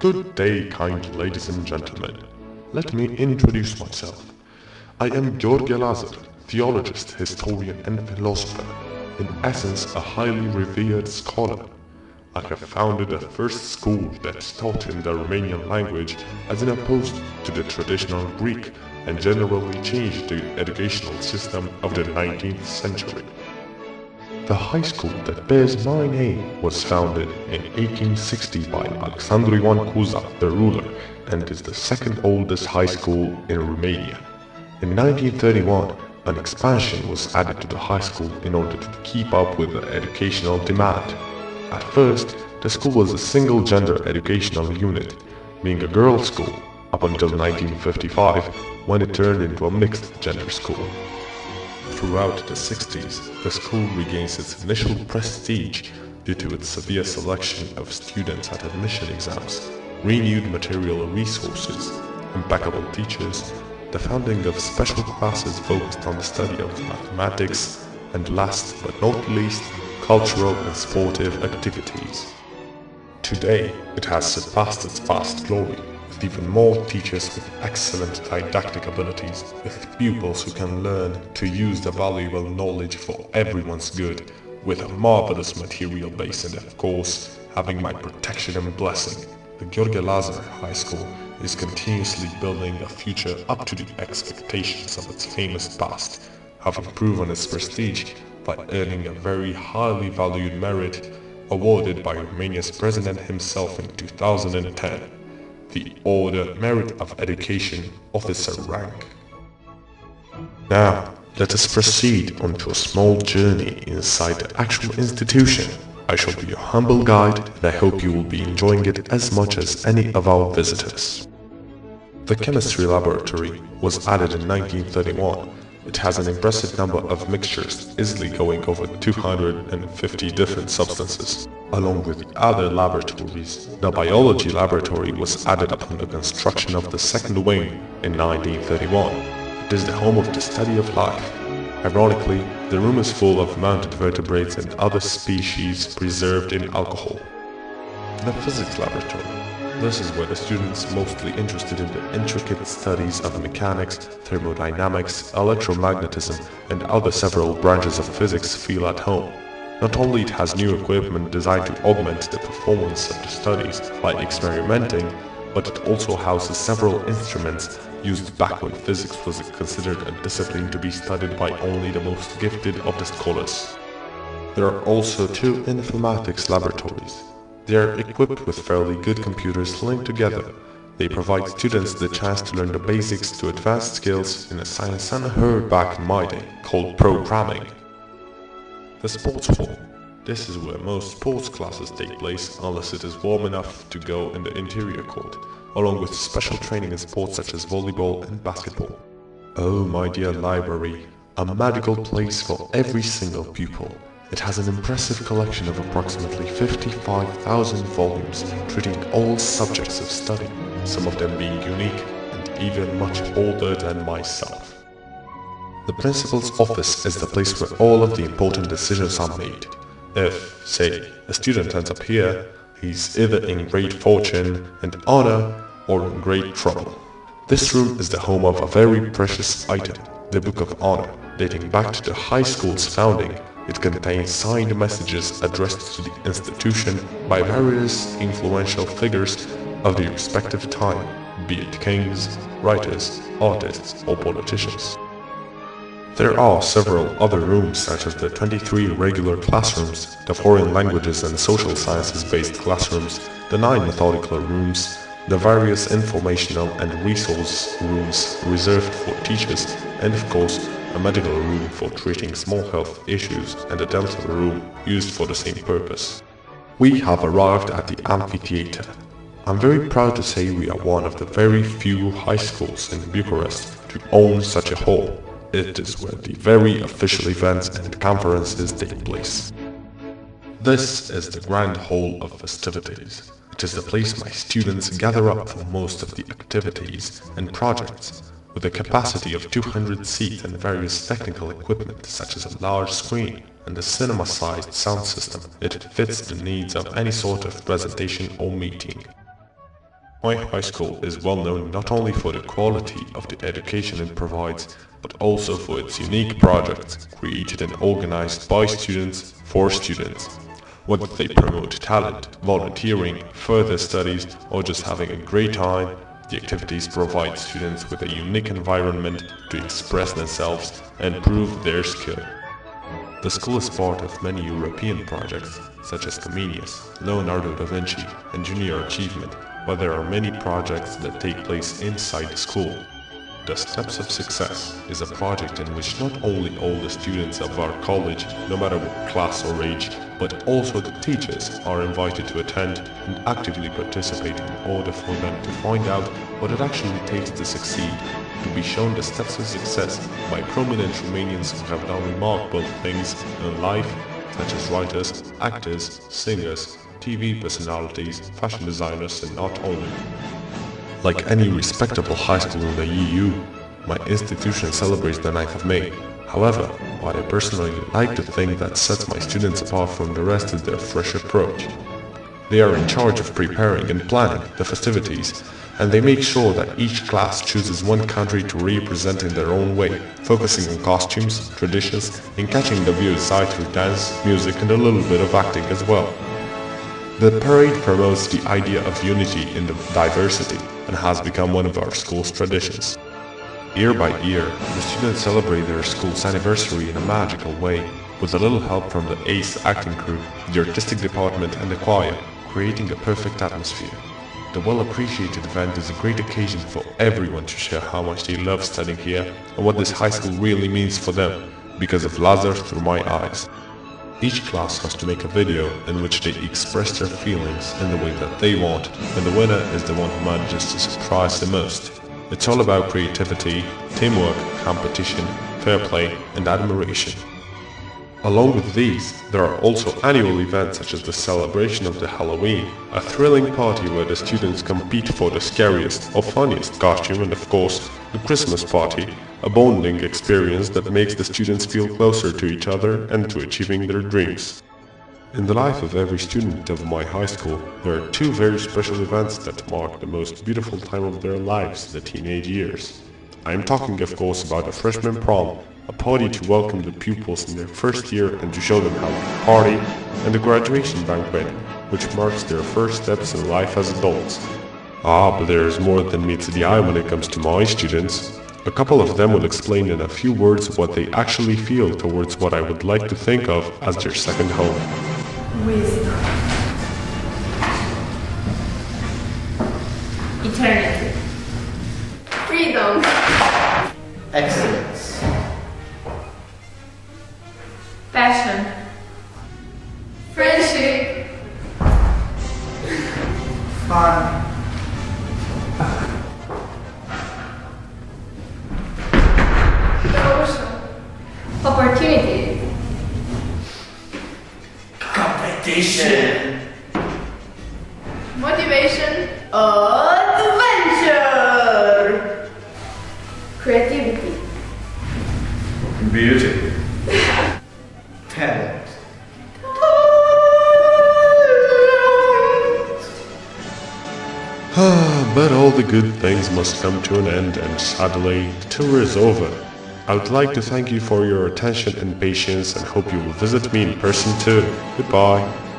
Good day, kind ladies and gentlemen. Let me introduce myself. I am Gheorghe Lazar, theologist, historian and philosopher, in essence a highly revered scholar. I have founded a first school that taught in the Romanian language as an opposed to the traditional Greek and generally changed the educational system of the 19th century. The high school that bears my name was founded in 1860 by Alexandru Ioan Cuza, the ruler, and is the second oldest high school in Romania. In 1931, an expansion was added to the high school in order to keep up with the educational demand. At first, the school was a single-gender educational unit, being a girls' school, up until 1955, when it turned into a mixed-gender school. Throughout the 60s, the school regains its initial prestige due to its severe selection of students at admission exams, renewed material resources, impeccable teachers, the founding of special classes focused on the study of mathematics, and last but not least, cultural and sportive activities. Today, it has surpassed its past glory with even more teachers with excellent didactic abilities, with pupils who can learn to use the valuable knowledge for everyone's good, with a marvelous material base and of course, having my protection and blessing. The Gheorghe Lazar High School is continuously building a future up to the expectations of its famous past, having proven its prestige by earning a very highly valued merit awarded by Romania's president himself in 2010 the Order Merit of Education Officer rank. Now, let us proceed onto a small journey inside the actual institution. I shall be your humble guide and I hope you will be enjoying it as much as any of our visitors. The chemistry laboratory was added in 1931 it has an impressive number of mixtures, easily going over 250 different substances. Along with the other laboratories, the biology laboratory was added upon the construction of the second wing in 1931. It is the home of the study of life. Ironically, the room is full of mounted vertebrates and other species preserved in alcohol. The physics laboratory this is where the students mostly interested in the intricate studies of mechanics, thermodynamics, electromagnetism, and other several branches of physics feel at home. Not only it has new equipment designed to augment the performance of the studies by experimenting, but it also houses several instruments used back when physics was considered a discipline to be studied by only the most gifted of the scholars. There are also two informatics laboratories, they are equipped with fairly good computers linked together. They provide students the chance to learn the basics to advanced skills in a science unheard back in my day, called programming. The sports hall. This is where most sports classes take place unless it is warm enough to go in the interior court, along with special training in sports such as volleyball and basketball. Oh my dear library, a magical place for every single pupil. It has an impressive collection of approximately 55,000 volumes treating all subjects of study, some of them being unique and even much older than myself. The principal's office is the place where all of the important decisions are made. If, say, a student ends up here, he's either in great fortune and honor or in great trouble. This room is the home of a very precious item, the Book of Honor, dating back to the high school's founding it contains signed messages addressed to the institution by various influential figures of the respective time, be it kings, writers, artists, or politicians. There are several other rooms such as the 23 regular classrooms, the foreign languages and social sciences based classrooms, the 9 methodical rooms, the various informational and resource rooms reserved for teachers, and of course a medical room for treating small health issues, and a dental room used for the same purpose. We have arrived at the amphitheater. I'm very proud to say we are one of the very few high schools in Bucharest to own such a hall. It is where the very official events and conferences take place. This is the grand hall of festivities. It is the place my students gather up for most of the activities and projects with a capacity of 200 seats and various technical equipment such as a large screen and a cinema-sized sound system, it fits the needs of any sort of presentation or meeting. My high school is well known not only for the quality of the education it provides, but also for its unique projects created and organized by students for students. Whether they promote talent, volunteering, further studies, or just having a great time, the activities provide students with a unique environment to express themselves and prove their skill. The school is part of many European projects, such as Comenius, Leonardo da Vinci, and Junior Achievement, but there are many projects that take place inside the school. The Steps of Success is a project in which not only all the students of our college, no matter what class or age, but also the teachers are invited to attend and actively participate in order for them to find out what it actually takes to succeed, to be shown the steps of success by prominent Romanians who have done remarkable things in life, such as writers, actors, singers, TV personalities, fashion designers and not only. Like any respectable high school in the EU, my institution celebrates the 9th of May. However, what I personally like to think that sets my students apart from the rest is their fresh approach. They are in charge of preparing and planning the festivities, and they make sure that each class chooses one country to represent in their own way, focusing on costumes, traditions, and catching the viewer's eye through dance, music and a little bit of acting as well. The parade promotes the idea of unity in the diversity and has become one of our school's traditions. Year by year, the students celebrate their school's anniversary in a magical way, with a little help from the ACE acting crew, the artistic department and the choir, creating a perfect atmosphere. The well-appreciated event is a great occasion for everyone to share how much they love studying here and what this high school really means for them, because of Lazar through my eyes. Each class has to make a video in which they express their feelings in the way that they want, and the winner is the one who manages to surprise the most. It's all about creativity, teamwork, competition, fair play, and admiration. Along with these, there are also annual events such as the celebration of the Halloween, a thrilling party where the students compete for the scariest or funniest costume and of course, the Christmas party, a bonding experience that makes the students feel closer to each other and to achieving their dreams. In the life of every student of my high school, there are two very special events that mark the most beautiful time of their lives, the teenage years. I am talking of course about the freshman prom, a party to welcome the pupils in their first year and to show them how to party, and the graduation banquet, which marks their first steps in life as adults. Ah, but there is more than meets the eye when it comes to my students. A couple of them will explain in a few words what they actually feel towards what I would like to think of as their second home. Wisdom. Eternity. Freedom. Excellence. Competition. Motivation. Adventure. Creativity. Beauty. Talent. Ah, but all the good things must come to an end and sadly, the tour is over. I would like to thank you for your attention and patience and hope you will visit me in person too. Goodbye.